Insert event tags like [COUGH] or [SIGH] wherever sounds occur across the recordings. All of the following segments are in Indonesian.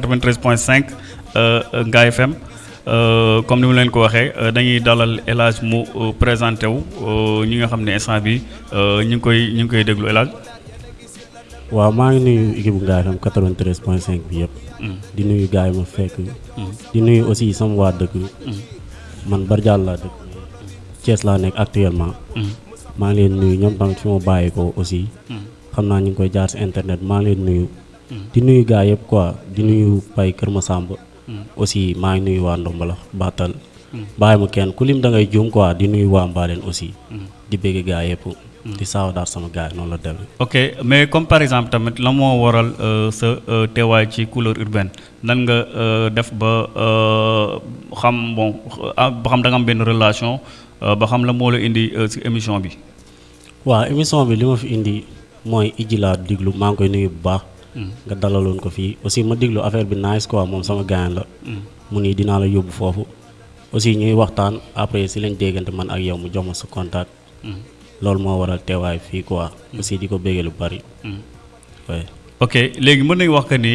93.5 Ngaye FM comme ni mu leen ko waxee dañuy dalal El Hadj mu présenté wu ñi nga xam ne instant bi ñu ngi koy ñu ngi koy déglu El Hadj. waaw maa ngi nuyu équipe Ngaye FM 93.5 bi yëpp. di nuyu gars yi ma fekk. di nuyu aussi sama waa dëkk. man Bardial laa dëkk. Thiès laa nekk actuellement. maa ngi leen nuyu ñoom tamit fi ma bàyyi ko aussi. xam naa ñu ngi koy jaar si internet maa ngi leen nuyu. Di nuyu gars yëpp quoi di nuyu Pay Kër Masamba. aussi maa ngi nuyu waa Ndombala Batal. bàyyi ma kenn ku lim da ngay juum quoi di nuyu waa Mbaleen aussi. di bëgg gars yëpp. di saaw daal sama gars yi noonu la demee. ok mais comme par exemple tamit la moo waral sa teewaay ci couleur urbaine nan nga def ba xam bon ba xam da nga am benn relation ba xam la moo la indi si émission bi. waaw émission bi li ma fi indi mooy ijji laa diglu maa ngi koy nuyu bu baax. Nga dalaloon ko fii aussi ma diglu affaire bi nice quoi moom sama gaañ la. mu nii dinaa la yóbbu foofu. aussi ñuy waxtaan après si lañ déggante man ak yow mu jox ma sa contact. loolu moo waral teewaay fii quoi. aussi di ko béggee lu bari. ok léegi mën nañu wax que ni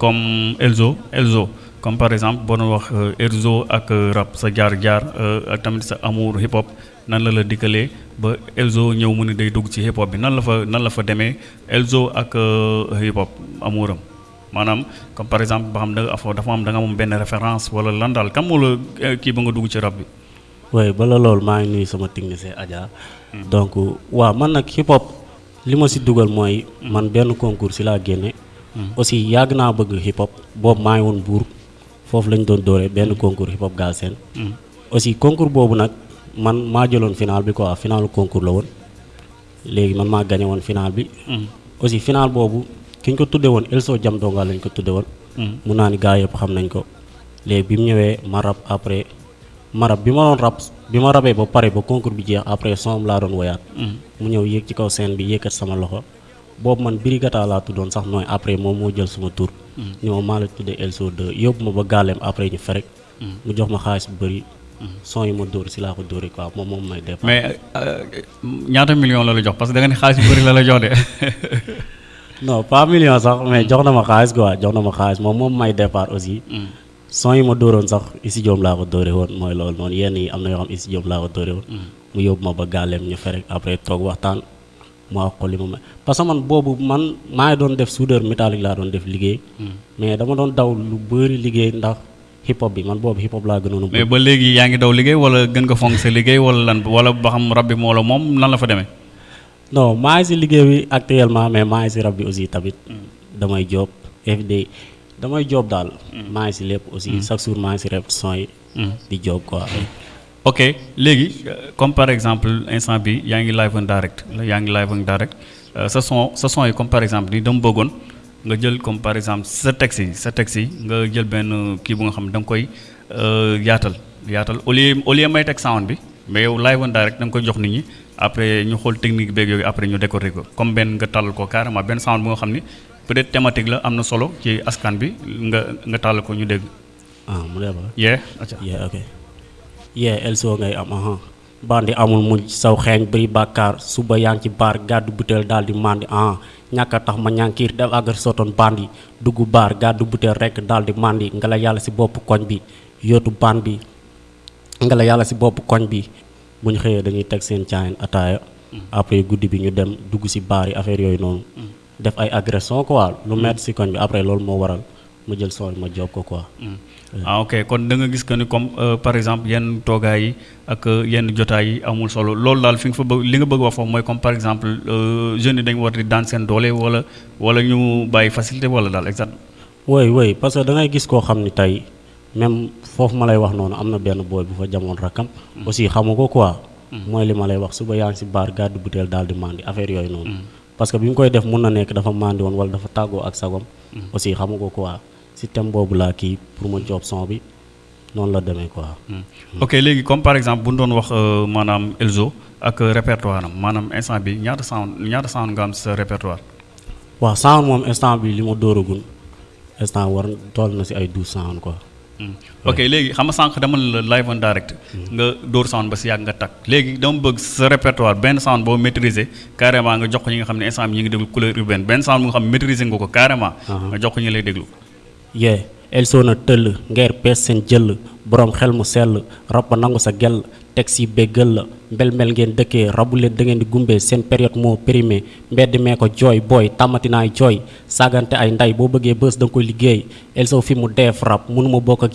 comme Elzo Elzo comme par exemple boo doon wax Elzo ak rap sa jaar-jaar ak tamit sa amour hip hop nan la la dikkalee ba Elzo ñëw mu ne day dugg ci hip hop bi nan la fa nan la fa demee Elzo ak hip hop amouram maanaam comme par exemple ba xam da afo dafa am da nga am benn référence wala lan daal kam moo la kii ba nga dugg ci rab bi. waaye bala loolu maa ngi nuyu sama technicien Adja. donc waaw man nag hip hop li ma si dugal mooy. man benn concours si laa génne. aussi yàgg naa bëgg hip hop boobu maa ngi woon buur foofu lañ doon dooree benn concours hip hop Galsen. aussi concours boobu nag man maa jëloon final bi quoi finalu concours la woon. Léegi man maa gagné woon final bi. aussi final boobu ki ñu ko tuddee woon Elso Jam Donga lañ ko tuddee woon. mun naa ni gars yëpp xam nañ ko. Léegi bi mu ñëwee ma rab après. marab bi ma doon rab bi ma rabee ba pare ba concours bi jeex après son laa doon woyaat. Mu ñëw yéeg ci kaw scène bi yéekat sama loxo. Boobu man Birigata laa tuddoon sax nooy après moom moo jël suma tur. Ni ma maa la tuddee Elso 2 yóbbu ma ba gàlleem après ñu ferek. Mu jox ma xaalis bu bëri. Son yi ma dóor si laa ko dóori quoi moom moom may def. Mais ñaata million la la jox? Parce que da nga ne xaalis bu bëri la la jox de. [LAUGHS] Non pas million sax mais jox na ma xaalis quoi jox na ma xaalis moom moom may départ aussi. Son yi ma dóoroon sax isi joom laa ko dóore woon mooy loolu noonu. Yenn yi am na yoo xam isi joom laa ko dóore woon. Mu yóbbu ma ba gàlleem ñu ferek après toog waxtaan mu wax ko li ma may. Parce que man boobu man maa ngi doon def soudeur métallique laa doon def liggéey. Mais dama doon daw lu bëri liggéey ndax hip hop bi man boobu hip hop laa gënoon mais ba léegi yaa ngi daw liggéey wala gën nga fonk sa liggéey wala lan wala ba xam rab bi moo la moom lan la fa demee? Non maa ngi si liggéey bi actuellement mais maa ngi si rab bi aussi tamit. Damay job FD damay job daal. Maa ngi si lépp aussi. Chaque jour maa ngi si répétition yi di job quoi. Ok léegi comme par exemple instant bi yaa ngi live en direct yaa ngi live en direct. Sa son sa son yi comme par exemple ni dama bëggoon nga jël comme par exemple sa texte sa yi nga jël benn kii bu nga xam da nga koy yaatal yaatal au lieu au lieu may teg sound bi mais yow live on direct da nga koy jox nit ñi après ñu xool technique beeg yooyu après ñu décoré ko comme benn nga tàllal ko carrément benn sound bu nga xam ni peut-être thématique la am na solo ci askan bi nga nga tàllal ko ñu dégg. ah mu dee ba. yee. yee ok yee Elso ngay am aha bandi amul muñ saw xeeñ bëri bàkkaar suba yaa ngi ci baar gàddu butéel daal di mandi ah ñàkk a tax ma ñànkiir def agar sotoon bandi. Dugg baar gàddu butéel rekk daal di mandi nga la yàlla si bopp koñ bi. Yootu baan bi nga la yàlla si bopp koñ bi. Bu ñu xëyee dañuy teg seen caayin ataaya après guddi bi ñu dem. Dugg si baar yi affaire yooyu noonu def ay agression quoi lu metti si koñ bi. Après loolu moo waral ma jël son ma job ko quoi. ah ok kon da nga gis que ni comme par exemple yenn toogaay yi ak yenn jotaay yi amul solo loolu daal fi nga fa bëgg li nga bëgg wax foofu mooy comme par exemple jeunes yi dañu war di daan seen doole wala wala ñu bàyyi facilité wala daal exact. oui oui parce que da ngay gis koo xam ni tey même foofu ma lay wax noonu am na benn booy bu fa jamoon rakkam. aussi xamu ko quoi. mooy li ma lay wax suba yaa ngi si baar gàddu butéel daal di mandi affaire yooyu noonu. parce que bi mu koy def mun na nekk dafa mandi woon wala dafa tàggoo ak sagom. aussi xamu ko quoi. Système boobu laa kii pour ma job son bi noonu la demee quoi. ok léegi comme par exemple bu ñu doon wax maanaam Elzo ak répertoire am maanaam instant bi ñaata sound ñaata sound nga am sa répertoire? waaw sound moom instant bi li ma dóoragul instant war toll na si ay douze sound quoi. ok léegi xam nga sànq dama la live en direct. nga dóor sound ba si yàgg nga takk léegi dama bëgg sa répertoire benn sound boo maîtriser carrément nga jox ko ñi nga xam ne instant bi ñu ngi déglu couleur urbaine benn sound bu nga xam ne maîtriser nga ko carrément. nga jox ko ñi lay déglu. Yee Elzo na ngeer pees seen jëll borom xel mu sell rab ba nangu sa gell teg si béggal la mbel-mbel ngeen dëkkee rabu leen da ngeen di gumbee seen période moo périmé mbedd mee ko jooy booy tàmmati naay jooy saagante ay nday boo bëggee Elzo fi mu ak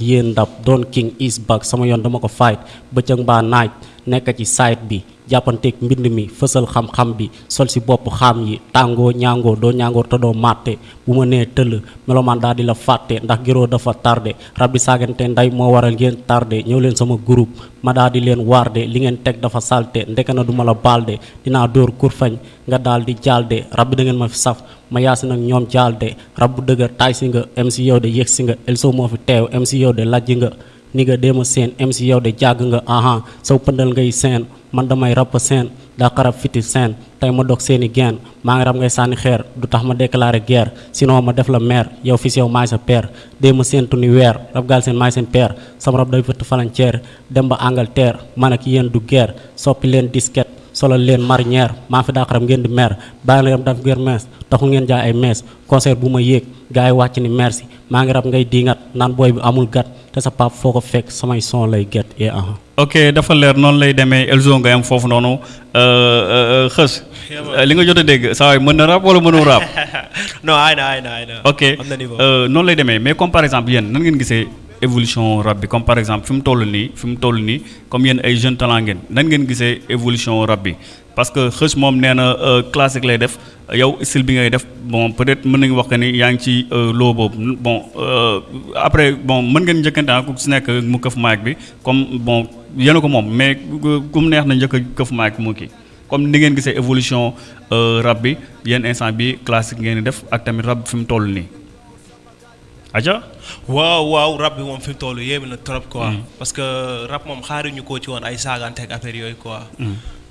king is back sama yoon dama ko fight bëccëg mbaa naaj nekk ci site bi jàppanteeg mbind mi fësal xam-xam bi sol si bopp xam yi tàngoo ñaangoo doo ñaangoo te doo màtte. Bu ma nee tëll melomaan daal di la fàtte ndax giroo dafa tardé. Rab bi saagante nday moo waral ngeen tardé. Ñëw leen sama groupe ma daal di leen waarde. Li ngeen teg dafa salte ndeke na du ma la baalde. Dinaa dóor kurfañ nga daal di jaalde. Rab bi da ngeen ma fi saf ma yaasi nag ñoom jaalde. Rab bu dëgër taay si nga MC yow de yëg si nga Elzo moo fi teew MC ni nga déema seen MC yow de jàgg nga aha. Saw pëndal ngay seen man damay rap daa xarab fiti seen tey ma dog seeni geen maa ngi rab ngay sànni xeer du tax ma déclaré guerre sinon ma def la maire yow fis yow maay sa père déema séentu ni weer rab gaal seen maay seen père sama rab day fëtt falanceer dem ba Angleterre man ak yéen du guerre soppi leen disquette solal leen marinière maa fi daa xaram ngeen di mer. Bàyyi la daf guerre mees taxu ngeen jaay ay mees concert bu ma yéeg gars yi wàcc ni merci maa ngi rab ngay diingat naan booy bi amul gat. Te sa pap foo ko fekk samay son lay get et aha. Ok dafa leer noonu lay demee Elzo nga am foofu noonu. Xës li nga jot a dégg saa waay mën na rap wala mënul rap? [LAUGHS] Non ay na ay na ay na ok euh, noonu lay demee mais comme par exemple yéen nan ngeen gisee évolution rap comme par exemple fi mu toll nii fi mu toll nii comme yéen ay jeune talent ngeen nan ngeen gisee évolution rap parce que xës moom nee na euh, classique lay def. Yow style bi ngay def bon peut-être mën nañu wax que ni yaa ci euh, loo boobu. Bon euh, après bon mën ngeen njëkkante ku si nekk mu këf mic bi comme bon yéen ko moom mais ku mu neex na njëkk a këf mu kii. Comme ni ngeen gisee évolution rap bi yéen instant bi classique ngeen di def ak tamit rap fi mu toll aja? Waaw waaw rap bi moom fi mu toll yéeme na trop quoi. Parce que rap moom xaaruñu koo ci woon ay saagante ak affaire yooyu quoi.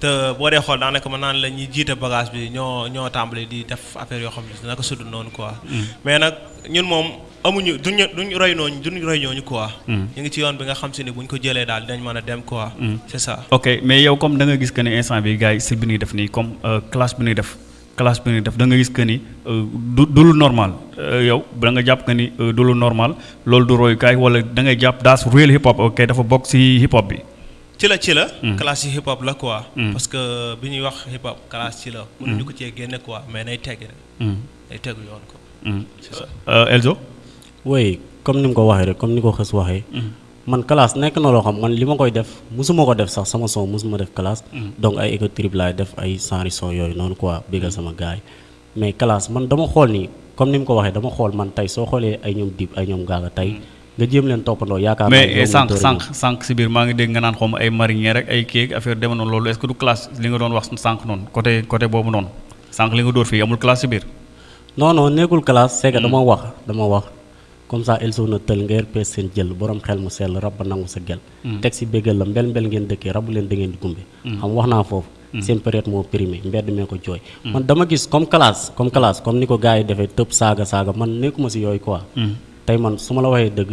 Te boo dee xool daanaka mën naan la ñuy jiite bagage bi ñoo ñoo tàmbali di def affaire yoo xam ne naka sudd noonu quoi. Mais nag ñun moom amuñu duñu duñu roy nooñu duñu roy ñooñu quoi. Ñu ngi ci yoon bi nga xam si ne buñ ko jëlee daal dinañ mën a dem quoi. C'est ça. Ok mais yow comme da nga gis que ne instant bi gars yi style bi ñuy def nii comme classe bi ñuy def classe bi ñuy def da nga gis que ni du du lu normal yow da nga jàpp que ni du lu normal loolu du royukaay wala da ngay jàpp daas real hip hop ok dafa bokk si hip hop bi. ci la ci la. classe yi hip hop la quoi. parce que bi ñuy wax hip hop classe ci la. mënuñu ko cee génne quoi mais nay teg rek. nay tegu yoon ko. c'est ça. Elzo. oui comme ni ko waxee rek comme ni ko xës waxee. Man classe nekk na loo xam man li ma koy def musuma ko def sax sama son musuma def classe. donc ay éco trip laay def ay genre son yooyu noonu quoi bégal sama gars yi. Mais classe man dama xool nii comme ni mu ko waxee dama xool man tey soo xoolee ay ñoom dib ay ñoom gaaga tey nga jéem leen toppandoo yaakaar mais sànq sànq sànq si biir maa ngi dégg nga naan xaw ma ay marinière rek ay kéeg affaire deme noonu loolu est-ce que du classe li nga doon wax sànq noonu côté côté boobu noonu? Sànq li nga dóor fii amul classe si biir. non non nekkul classe c'est que dama wax dama wax comme ça Elzo na tël nga pees seen jël borom xel mu sell rab ba nangu sa gel teg si béggal la mbel mbel ngeen dëkkee rabu leen da ngeen di gumbe. Xam wax naa foofu. Seen période moo périmé mbedd mee ko jooy. Man dama gis comme classe comme classe comme ni ko gars yi defee tëb saaga saaga man nekkuma si yooyu quoi. Tey man su ma la waxee dëgg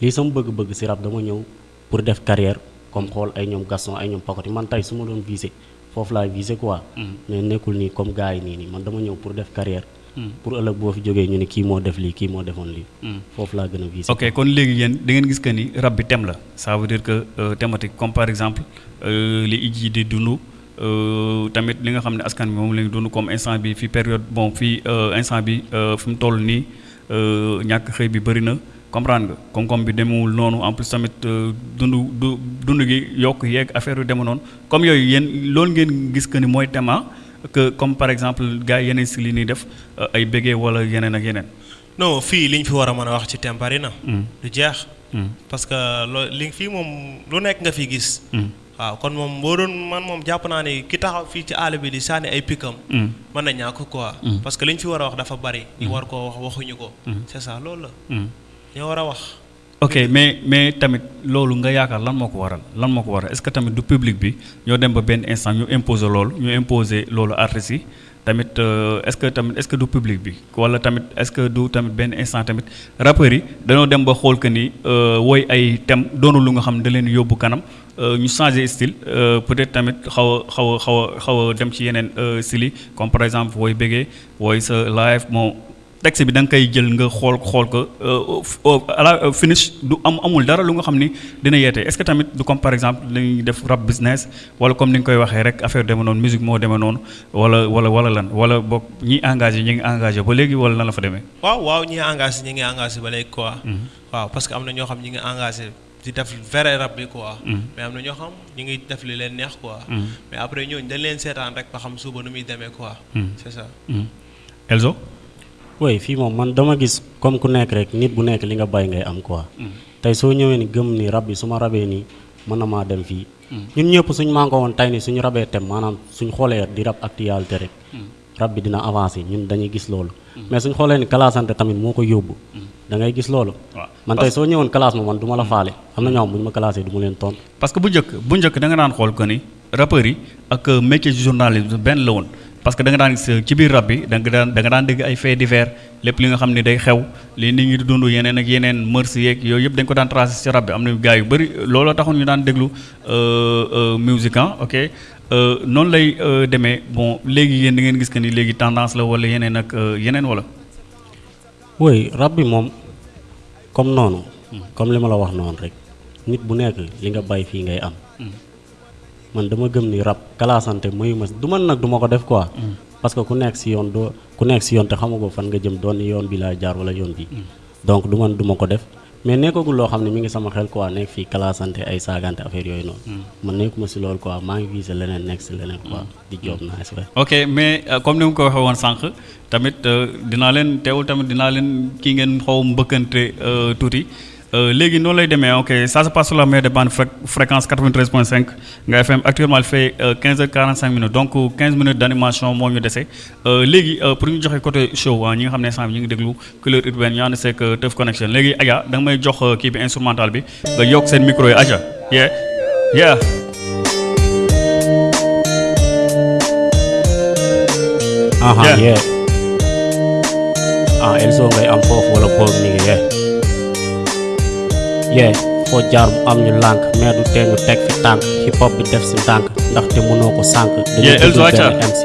lii sama bëgg-bëgg si rab dama ñëw pour def carrière comme xool ay ñoom Gaston ay ñoom Pakoti man tey su ma doon viser foofu laay viser quoi. Mais nekkul nii comme gars yi nii nii. Man dama ñëw pour def carrière pour ëllëg boo fi jógee ñu ne kii moo def lii kii moo defoon lii. Foofu laa gën a viser ok kon léegi yéen da ngeen gis que ni rab bi thème la. Ça veut dire que thématique comme par exemple li iji di dund tamit li nga xam ne askan bi moom la ñu dund comme instant bi fi période bon fii instant bi fi mu toll nii ñàkk xëy bi bëri na. Comprendre nga? Koom-koom bi demewul noonu en plus tamit dund du dund gi yokk yeeg affaire yu deme noonu. Comme yooyu yéen loolu ngeen gis que ni mooy thème que comme par exemple gars yi yeneen si li ñuy def ay béggee wala yeneen ak yeneen. non fii ñu fi war a mën a wax ci bari na. du jeex. parce que loo li fii moom lu nekk nga fi gis. waaw kon moom boo doon man moom jàpp naa ne ki taxaw fii ci àll bi di sànni ay pikkam. mën na ñàkk quoi. parce que li ñu fi war a wax dafa bari. ñu war koo wax waxuñu ko. c'est ça loolu la. ñoo war a wax. Ok mais mais tamit loolu nga yaakaar lan moo ko waral? Lan moo ko waral? Est-ce que tamit du public bi ñoo dem ba benn instant ñu imposer loolu ñu imposer loolu artistes yi? Tamit est-ce que tamit est-ce que du public bi? Wala tamit est-ce que du tamit benn instant tamit rappeurs yi dañoo dem ba xool que ni woy ay thème doonu lu nga xam da leen yóbbu kanam ñu changer style peut-être tamit xaw a xaw a xaw a xaw dem ci yeneen style yi comme par exemple woy bëggee woy texte bi da nga koy jël nga xool xool ko euh, f- au- à la euh, finish du am amul dara lu nga xam ni dina yeete est-ce que tamit du comme par exemple dañuy def rap business wala comme ni nga koy waxee rek affaire deme noonu musique moo demee noonu wala wala wala lan wala boog ñi engagé ñi ngi engagé ba léegi wala lan la fa demee. waaw waaw ñi engagé ñi ngi engagé ba léegi quoi. waaw parce que am na ñoo xam ñi ngi engagé di def vrai rap bi quoi. mais am na ñoo xam ñi ngi def li leen neex quoi. mais après ñooñu dañ leen seetaan rek ba xam suba nu muy demee quoi. c'est ça. Mhm. Elzo. Oui fii moom man dama gis comme ku nekk rek nit bu nekk li nga bay ngay am quoi. tey soo ñëwee ni gëm ni rab bi su ma rabee nii mën na maa dem fii. ñun ñëpp suñ mànkoo woon tey ni suñu rabee tem maanaam suñ xoolee di rab actualité rek. rab bi dina avancé ñun dañuy gis loolu. mais suñ xoolee ni classante tamit moo ko yóbbu. da ngay gis loolu. man tey soo ñëwoon classe ma man du ma la faale am na ñoo xam bu ñu ma classé du ma leen tontu. parce que bu njëkk bu njëkk da nga daan xool que ni rappeurs yi ak euh, métier journalisme benn la woon parce que da nga daan gis ci biir rab bi da nga daan da nga daan dégg ay faits divers lépp li nga xam ne day xew li nit ñi di dund yeneen ak yeneen mœurs yeeg yooyu yëpp dañ ko daan tracé ci rab bi am na gars yu bëri looloo taxoon ñu daan déglu euh, euh, musique ah ok euh, noonu lay demee bon léegi yéen da ngeen gis que ni léegi tendance la wala yeneen ak yeneen wala. oui rab bi moom comme noonu. comme li ma la wax noonu rek nit bu nekk li nga bay fii ngay am. Man dama gëm ni rab kalaasante mayu ma du man nag du ma ko def quoi. parce que ku nekk si yoon doo ku nekk si yoon te xamagoo fan nga jëm doon yoon bi laa jaar wala yoon bi. Donc du man du ma ko def. Mais nekkagul loo xam ne mi ngi sama xel quoi nekk fii kalaasante ay saagante affaire yooyu noonu. man nekkuma si loolu quoi maa ngi visé leneen nekk si leneen quoi. di job naa si ok mais euh, comme ni mu ko waxee woon sànq tamit euh, dinaa leen teewul tamit dinaa leen kii ngeen xaw mbëkkante euh, tuuti. Léegi noonu lay demee ok ça se passe sur la meilleure des bandes fré fréquence 93.5 nga FM actuellement il fait euh, 15h45 minutes. Donc 15 minutes d'animation moo ñu dese. Euh, léegi euh, pour ñu joxe côté show ah ñi nga xam ne ñu ngi déglu couleur urbaine ñu ànd seeg Teuf Connection. Léegi Adja da nga may jox euh, kii bi instrumental bi nga yokk seen micro yi Adja. Yeah. Yeah. Aha Yeah. yeah. Ah Elzo ngay am foofu wala nga yeah yeah foo jaar mu am ñu lànk mais du tee ñu teg fi tànk hip hop bi def si ndànk ndaxte mënoo ko sànk dañu dundul benn MC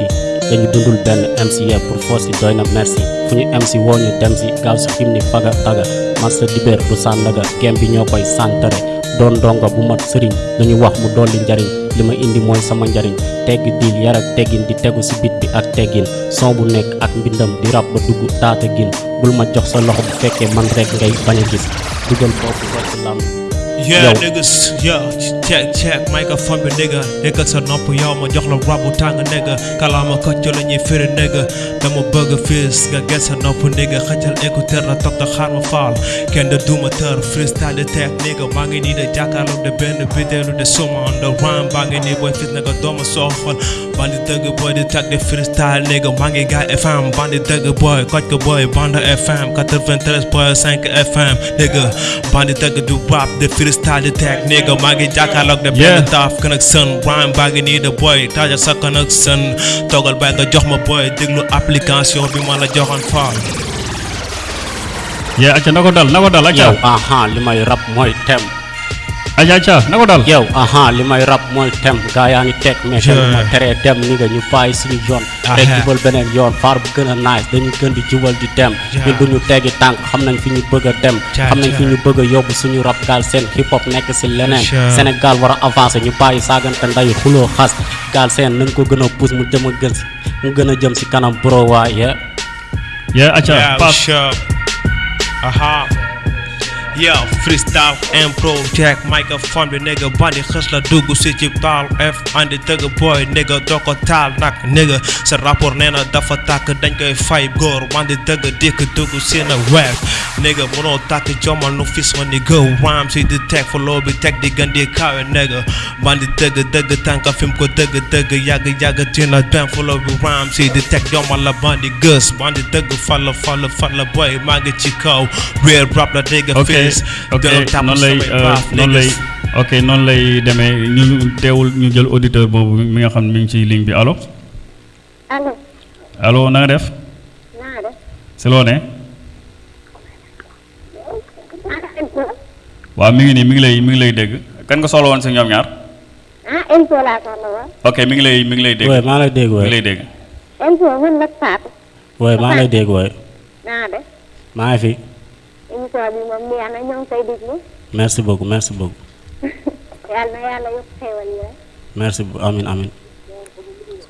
dañu dundul benn MC yeah pour force yi doy na merci. Fu ñu MC woo ñu dem si gaaw si xim ni faga taga man sa dibéer du sàndaga gem bi ñoo koy santare doon ndongo bu mat sëriñ dañu wax mu dolli njariñ. Li ma indi mooy sama njariñ. Tegg diil yar ak teggin di tegu si bit. bi ak teggin son bu nekk ak mbindam di rab ba dugg taata gin. Bul ma jox sa loxo bu fekkee man rek ngay bañ gis. Dugal foofu rek Yeah, niggas, yeah, check, check, microphone bi nigga. Déggal sa nopp yow ma jox la rap bu tàng nigga Kalaama kocc la ñuy firi nigga. Dama bëgg fiis nga get sa nopp nigga. Xëccal écouteur la toog te xaar ma faal Kenn de duma tër freestyle de tech nigga. Maa ngi nii de jàkkaarloo de benn bidéelu de suma on the rhyme. Baa ngi nii booy fis nigga dooma soofal Bandi dëgg boy di tag de freestyle nigga. Maa ngi gaay FM bandi dëgg boy kocc ko boy Banda FM 93.5 FM nigga. Bandi dëgg du rap de freestyle tech nigga Maa ngi jàkkaarloog de Yeah. benn taaf connection rhyme baa ngi nii de boy sa connection. Bay nga jox ma boy. Déglu application bi ma la joxoon faal yeah Adja na ko dal na ko dal yow aha li may rap mooy tem Adja Adja na ko dal yow aha li may rap mooy tem gaa yaa ngi teg mais Yeah. kenn ma teree dem ni nga ñu bàyyi suñu yoon rek jubal beneen yoon faar bu gën a nice dañu gën di jubal di dem Yeah. ñun duñu teggi tànk xam nañ fi ñu bëgg a dem xam nañ fi ñu bëgg a yóbbu suñu rap gaal seen hip hop nekk si leneen Yeah. Sénégal war a avancer ñu bàyyi saagante ndayu xuloo xas gaal seen nañ ko gën a pousse mu jëm a gën si mu gën a jëm si kanam bro waaye yeah Adja Yeah, pass. Aha. Yeah, freestyle, impro, jack, microphone bi nigga bandi xës la dugg si ci taal F andi dëgg boy nigga doo ko taal nag nigga. Sa rapport nee na dafa tàkk dañ koy fay góor. Bandi dëgg dikk dugg si na rap nigga mënoo tàkk jomal nu fis ma ni go rhyme si di teg follow bi teg di gën di kawe nigga. Bandi dëgg dëgg tànka fi mu ko dëgg dëgg yàgg yàgg dina dem follow bi rhyme si di teg jomal la bandi gës. Bandi dëgg falla falla falla boy maa ngi ci kaw. Real rap la dégg ok fis ok noonu lay noonu lay ok noonu lay demee ñu teewul ñu jël auditeur boobu mi nga xam ne mi ngi ci ligne bi. Allo? Allo. Allo na nga def? Si loo ne ah waaw mi ngi nii mi ngi lay mi ngi lay dégg. Kan nga soxla woon si ñoom ñaar? Ah Elzo laa soxla woon. Ok mi ngi lay mi ngi lay dégg. Wooy maa lay dégg mi ngi lay dégg. Elzo man nag Fatou. Wooy maa lay dégg wooy naa def. Maa ngi fi émission bi moom neex na ñoo ngi koy déglu merci beaucoup merci beaucoup. Yàlla na yàlla yokk xéewal yi rek merci beaucoup. Amin amin.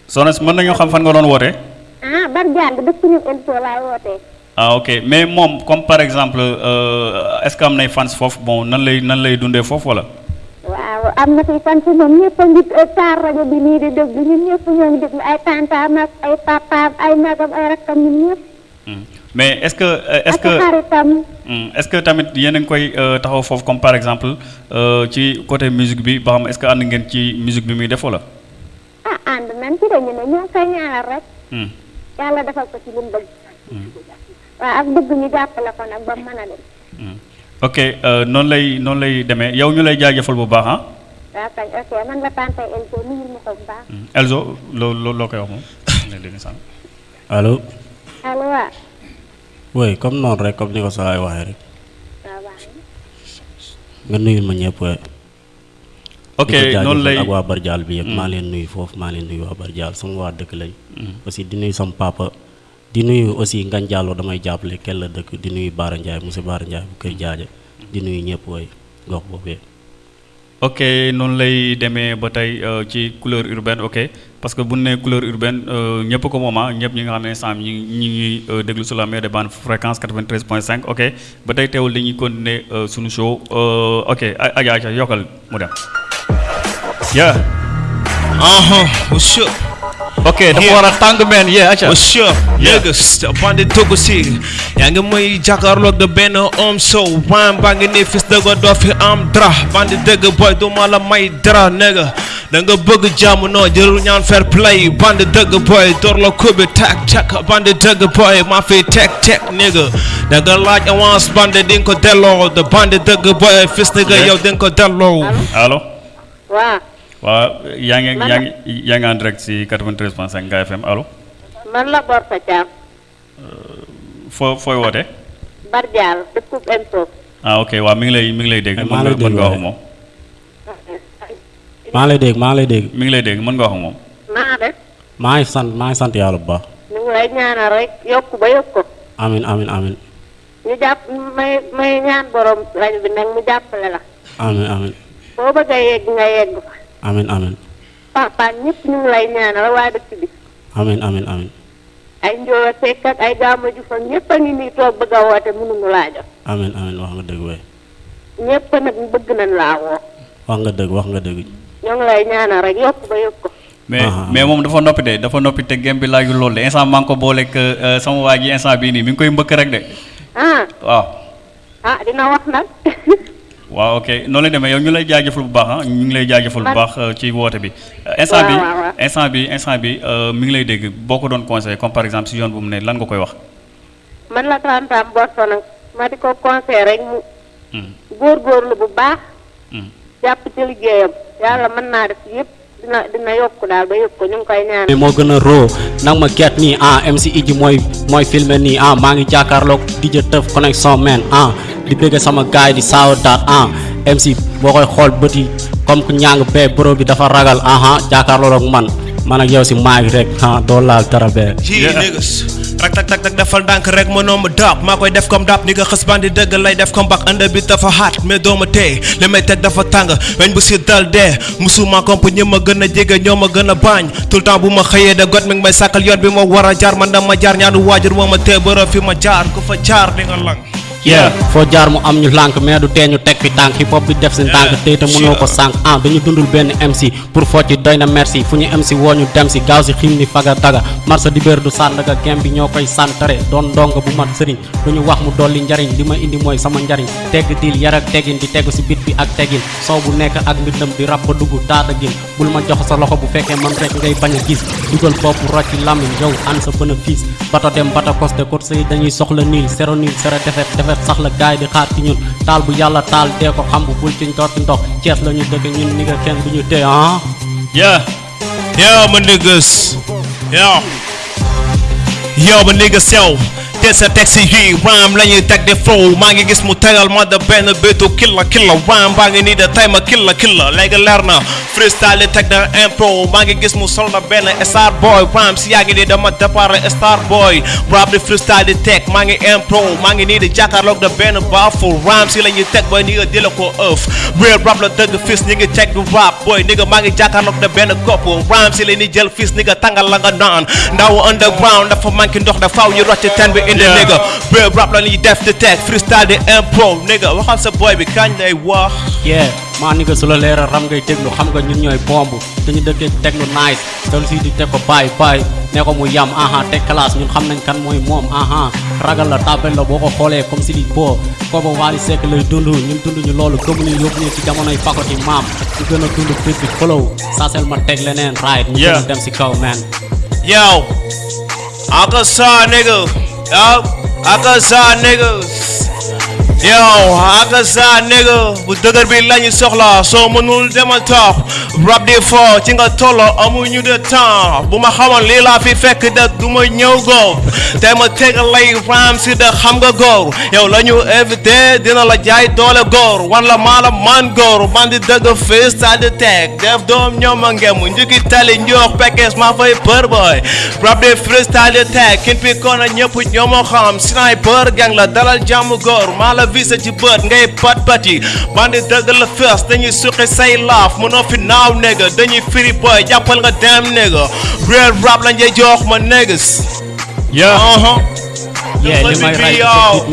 Soxna si mën nañu xam fan nga doon wootee ah bar jàng dëkk ñu info laay wootee ah ok mais moom comme par exemple euh, est-ce que am nay fans foofu bon nan lay nan lay dundee foofu wala? Waaw am na fi fan si moom ñëpp a ngi taar rajo bi nii di ñun ñoo ngi ay ak ay magam ay ñun Hmm. Mais est-ce que euh, est-ce que Hmm, est-ce que tamit yéen a ngi koy euh, taxaw foofu comme par exemple euh, ci côté musique bi ba xam est-ce que ànd ngeen ci musique bi muy def wala? Ah ànd nañ ci dañu ne ñoo koy ñaanal rek. Hmm. yàlla defal ko ci lu mu bëgg. Waaw ak bëgg ñu jàppale ko nag ba mu mën a dem. Hmm. ok noonu lay noonu lay demee. Yow ñu lay jaajëfal bu baax ah. Waaw kañ ok man la tante Elko nuyul ma ko bu baax. Hmm. Elzo loo loo koy wax moom? [LAUGHS] Allo allo waaw. Oui comme noonu rek comme ni ko saa waxee rek. Nga nuyul ma ñëpp ok noonu lay ak waa Bardial bi yëpp. Maa leen nuyu foofu maa leen nuyu waa Bardial sama waa dëkk lañ. Aussi di nuyu sama papa. Di nuyu aussi Ngagne Diallo damay jàppale kel la dëkk. Di nuyu Baara Ndiaye monsieur Baara Ndiaye bu kër jaaja. Di nuyu ñëpp way gox boobee. Ok noonu lay demee ba tey euh, ci couleur urbaine ok. Parce que bu ñu nee couleur urbaine euh, ñëpp ko moom ah ñëpp ñi nga xam ne instant ñi ñi ngi euh, déglu sur la meilleure des bandes fréquence 93.5 ok ba tey teewul dañuy continuer euh, suñu show euh, ok a- Adja Adja yokkal mu dem. yeah Uh-huh. What's up? ok dafa Yeah. war a tàng meen yeah Adja. What's up? Niggas, bandi dugg si yaa ngi may jàkkaarloog de benn homme so waan baa ngi nii fis dëgg doo fi am dara bandi dëgg boy du ma la may dara nigga da nga bëgg jàmm noo jërul ñaan fair play bandi dëgg boy door la kubi tak tak bandi dëgg boy maa fi tek tek nigga da nga laaj avance bandi di nga ko delloo de bandi dëgg boy fis nigga Yeah. yow di nga ko delloo allo. waaw waaw yaa ngi Man yaa la- ngi yaa ngi en direct si 93.5 Ngaye FM allo. man la Borsa Thiam foo fooy woote. Bardial dëkkub info ah ok waaw mi ngi lay mi ngi lay dégg. Ay, mën maa nga lay mën dégg nga wax ak waaye. moom. Maa lay dégg maa lay dégg. Mi ngi lay dégg mën nga wax moom. naa def. Maa ngi sant maa ngi sant yàlla bu baax. Ñu ngi lay ñaanal rek yokk ba yokk ko. Amin amin amin. Ñu jàpp may may ñaan borom rajo bi nag mu jàppale la. Amin amin. Boo bëgg a yegg nga yegg fa. Amin amin. Papa ñëpp ñu ngi lay ñaanal waa dëkk bi. Amin amin amin. Ay njóoba sekk ak ay gaama ju fa ñëpp a ngi nii toog bëgg a woote mënuñu laa jot amin amin wax nga dëgg wey ñëpp nag bëgg nañ laa woo. Wax nga dëgg wax nga dëgg. Ñoo ngi lay ñaanal rek yokk ba yokk ko. Mais mais moom dafa noppi de dafa noppi te gem bi laajul loolu de instant maa ngi ko booleeg euh, sama waa ji instant bii nii mi ngi koy mbëkk rek de. Ah. Waaw. ah dina wax nag. [LAUGHS] Waaw ok. Noonu lay demee yow ñu lay jaajëfal bu baax ah. Ñu ngi lay jaajëfal bu baax euh, ci woote bi. Euh, instant bi instant bi instant bi euh, mi ngi lay dégg. Boo ko doon conseillé comme par exemple si yoon bu mu ne lan nga koy wax. man la tantam Borsa nag ma di ko conseil rek mu góorgóorlu bu baax. Jàpp ci liggéeyam yàlla mën naa def yëpp dina dina yokk daal ba yokk ko ñu ngi koy mais moo gën a roo nag ma get nii ah MC Idji mooy mooy filmé nii ah maa ngi jàkkaarloog DJ Teuf connexion man ah di sama gaay di saawa daat ah MC boo koy xool bët yi comme que ñàng bee bro bi dafa ragal aha jàkkaarloog ak man man ak yow si maag rek ah doo laal dara bee rak tak tak tak defal ndànk rek mënoo ma daab maa koy def comme daab ni nga xës bandi dëgg lay def comme bak. Ënd bi dafa xaat mais doo ma tey li may teg dafa tàng weñ bu si dal dee musuma komp ñi ma gën a jege ñoo bañ tout le temps bu ma xëyee da got mi may sàkkal yoon bi ma war a jaar man dama jaar ñaanu waajur moo ma tee bërëb fi ma jaar. Ku fa jaar di nga lang foo jaar mu am ñu lànk mais du tee ñu teg fi tànk hip hop bi def seen tànk tey te mënoo ko sànq ah dañu dundul benn MC pour foo ci doy na merci. Fu ñu MC woo ñu dem si gaaw si xim ni faga daga. Marsa di béer du sàndaga gem bi ñoo koy santare. Doon ndong bu mat sëriñ. Lu ñu wax mu dolli njariñ. Li ma indi mooy sama njariñ. Tegg dil yar ak di tegu si bit bi ak teggin soow bu nekk ak mbindam di rab ba dugg taata gin. Bul ma jox sa loxo bu fekkee man rek ngay bañ a gis. Dugal bopp rocci lamiñ yow an sa bénéfice bato dem bata costé course yi dañuy soxla niil niil zéro defet defet sax la gaay di xaar ci ñun taal bu yàlla taal dee ko xam bu bul ci ndotti ndox Cees la ñu ñun ni nga kenn du ñu tee ah yeah Yo, my niggas. Yo. Yo, my niggas, yo. Te sa taxi yi ram la ñuy teg de flow maa ngi gis mu tegal ma de benn bétu killa killa ram baa ngi nii de tay ma killa killa léegi leer freestyle teg de impro maa ngi gis mu sol na benn star boy. Ram si yaa ngi nii dama départ star boy. Rap di freestyle di teg maa ngi impro maa ngi nii di jàkkaarloog de benn baaful ram si la ñuy teg ba ni nga di la ko ëf real rap la dëgg fis ñi ngi du rap. Boy ni nga maa ngi de benn kopp ram si la ñuy jël fis ni nga tàngal la nga naan ndaw underground dafa manqué ndox da faaw ñu rocc ten bi indi Yeah. nigga. Real rap la ñuy def di teg freestyle di impro nigga. Waxal sa boy bi kañ lay wax yeah. Maa ni nga su la leeral ram ngay déglu xam nga ñun ñooy bomb te ñu dëkkee teglu nice. Dal si di teg ko bàyyi bàyyi ne ko mu yam aha. Teg classe ñun xam nañ kan mooy moom aha. Ragal la tabel la boo ko xoolee comme si di boo kooba Wally Seck lay dund ñun dund ñu loolu gëmu ñu yóbbu ñu ci jamonoy pakoti maam ñu gën a dund bit bi flow saasel ma teg leneen right. Ñu gën a Yeah. dem si kaw man. Yo, Akasa nigga. Yo, I can saw niggas. Yo, Akasa nigga. Bu dëgër bi lañu soxla soo mënul demal toog. Rap di fo ci nga tollo amuñu de temps. Bu ma xamoon lii fi fekk de du ma ñëw góor. Te ma tegal lay ram si de xam nga góor. Yow la ñu invité dina la jaay doole góor. Wan la maa man góor. Man di dëgg fii stade teg. Def doom ñoom a ngemu. Tali njoox pekkees maa fay për boy rap di freestyle teg. Kin pi koona ñëpp ñoo ma xam. Sniper gang la dalal jàmm góor. Maa visé ci bët ngay pat pati man di dëgg la fees dañuy suqi say laaf. Mënoo fi naaw nigga dañuy firi boy jàppal nga dem nigga real rap la njey jox ma niggas yeah uh-huh. Yeah Dafa li may ray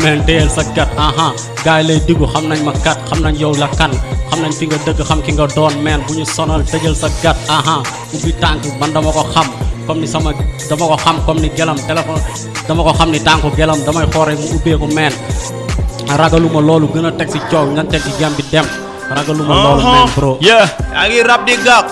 man téyel sa gat aha. Gars yi lay diggu xam nañ ma kat xam nañ yow la kan. Xam nañ fi nga dëgg xam ki nga doon man. Bu ñu sonal tëjal sa gat aha. Ubbi tànk man dama ko xam. Comme ni sama dama ko xam comme ni gelam téléphone dama ko xam ni tànku gelam damay xoore mu ubbeeku man ragaluma loolu gën a teg si coow nga teg ci jam bi dem. Ragaluma loolu Uh-huh. man bro. Yeah yaa ngi rap di gàk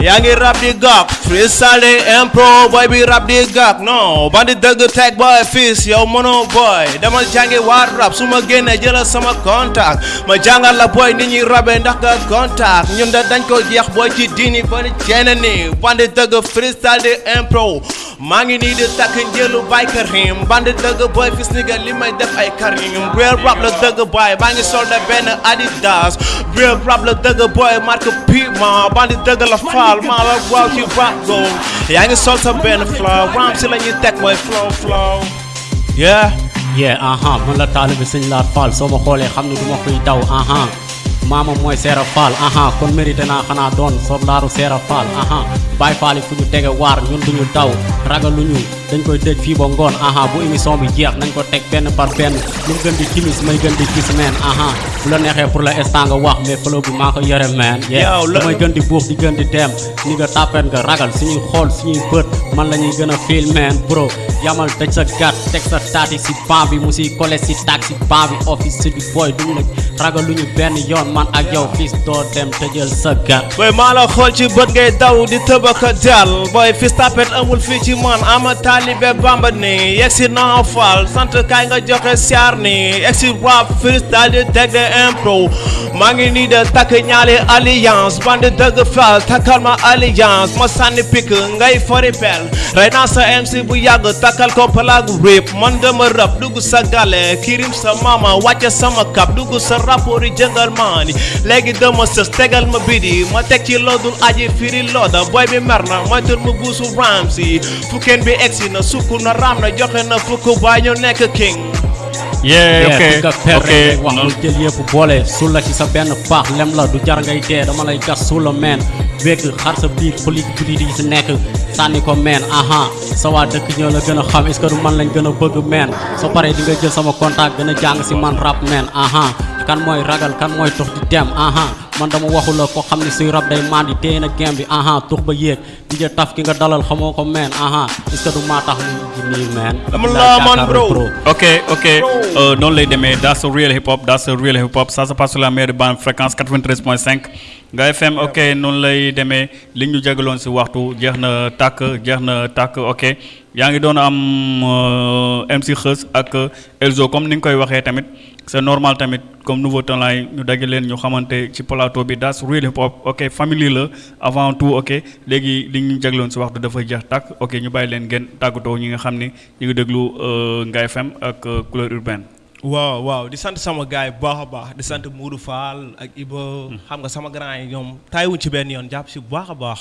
yaa ngi rap di gàk freestyle impro boy bi rap di gàk non bandi dëgg teg boy fils yow mënoo boy. Demal jàngi war rap? Su ma génnee jëlal sama contact. Ma jàngal la boy ni ñuy rabe ndax contact. Ñun de dañ ko jeex boy ci diini ba ni. Ceene ni bandi dëgg freestyle di impro maa ngi nii di takk njëlu bay karim bandi dëgg boy fis ni nga li may def ay karim real rap la dëgg boy maa ngi sol de benn adidas. Real rap la dëgg boy marque piment bandi dëgg la smile, smile, I walk you rock go Yang is also been a flow, rhyme till you take my flow, flow. Yeah. Yeah, aha, uh-huh. man la talib sin la fal, so ma khole xamnu duma koy daw, aha. Uh-huh. Maama mooy Seera Fall. Aha kon mérité naa xanaa doon soldaaru Seera Fall. Aha Baay Fall yi fu ñu tege waar ñun duñu daw ragaluñu dañ koy dëj fii ba ngoon. Aha bu émission bi jeex nañ ko teg benn par benn. Lu mu gën di timis may gën di gis meen. Aha bu la neexee pour l'instant nga wax mais flow bi maa ko yore meen. Yeah Yow la- damay gën di buux di gën di dem ni nga tàppet nga ragal suñuy xool suñuy bët man la ñuy gën a feel bro. Yamal tëj sa gat teg sa taati si ban bi mu siy collé si taag si ban bi office si di boy duñu la ragal lu ñu benn yoon man ak yow fils doo dem tëjal sa gat. Boy maa la xool ci bët ngay daw di tëbaka dal boy fis tapet amul fii ci man. Ama taalibe bamba ni yegg si naa faal. Sant kaay nga joxe siyaar ni yegg si rap freestyle di teg de impro. Maa ngi nii de takk ñaali alliance. Bandi dëgg faal takkal ma alliance. Ma sànni pik ngay fori pel. Rey sa MC bu yàgg takkal ko palaag rip. Man dama rap dugg sa gale kirim sa mama wàcce sama kap dugg sa rapport yi jëngal léegi dama sës tegal ma bidi ma teg ci loodul aji firi looda. Booy bi mer na moytul mu buusu ramsi fukkeen bi egsi na sukk na raam na joxe na fukk baay ñu nekk king. Yeah ok ok rek wax lu jël yëpp boole suul la ci sa benn paax lem la du jar ngay dee dama lay gas suul meen wekk xar sa biir politique politique yi si nekk sànni ko meen aha. Sa waa dëkk ñoo la gën a xam est-ce que du man lañ gën a bëgg meen soo paree di nga jël sama contact gën a jàng si man rap meen aha. Kan mooy ragal kan mooy tux di dem aha man dama waxu la ko xam ne suy rab day mandi téye na gem bi aha tux ba yéeg. Di jë taf ki nga dalal xamoo ko meen aha. Est-ce que du maa tax Dama la man, bro. Ok, ok. Euh, non lay demee. That's a real hip hop that's a real hip hop ça se passe sur la meilleure bande fréquence 93.5 nga FM ok noonu lay demee. Li ñu jagaloon si waxtu jeex na tàkk jeex na tàkk ok. Yaa ngi doon am euh, MC Xës ak Elzo comme ni nga koy waxee tamit c'est normal tamit comme nouveau talent yi ñu dagg leen ñu xamante ci plateau bi that's really pop ok famille la avant tout ok léegi li ñu jagloon si waxtu dafay jeex tàkk ok ñu bàyyi leen ngeen tàggatoo ñi nga xam ni ñu ngi déglu euh, Ngaye FM ak euh, couleur urbaine waaw waaw. Di sant sama gaay bu baax a baax. Di sant Moudou Fall ak Iba xam nga sama grand yi ñoom taayuñ ci benn yoon. Jàpp si bu baax a baax.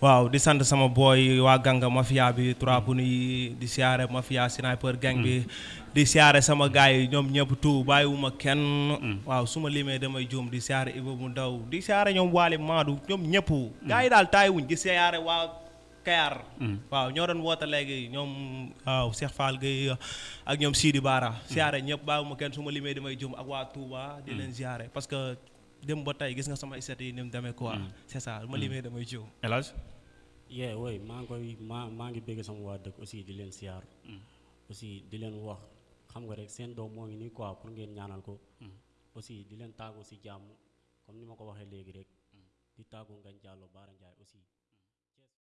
Waaw di sant sama boy waa ganga mafia bi trois punu yi. Di siyaare mafia sniper gang bi. Di siyaare sama gaay yi ñoom ñëpp tout. Bàyyiwuma kenn. Waaw su ma limee damay juum. Di siyaare Iba mu ndaw. Di siyaare ñoom Waly Maadu ñoom ñëpp. Gaay yi daal taayuñ di siyaare waa Kayar waaw ñoo doon woote léegi ñoom waaw Cheikh Fall Gueye ak ñoom Sidi Bara. Siyaare ñëpp bàyyiwuma kenn su ma limee damay jum ak waa Touba di leen siyaare. Parce que dem ba tey gis nga sama istat yi ni mu demee quoi. C'est ça ma limee damay jum. El Hadj? Yee woy maa ngi koy maa maa ngi bëgg sama waa dëkk aussi di leen siyaar. Aussi di leen wax xam nga rek seen doom moo ngi nii quoi pour ngeen ñaanal ko. Aussi di leen tàggu si jàmm comme ni ma ko waxee léegi rek. Di tàggu Ngagne Diallo Baara aussi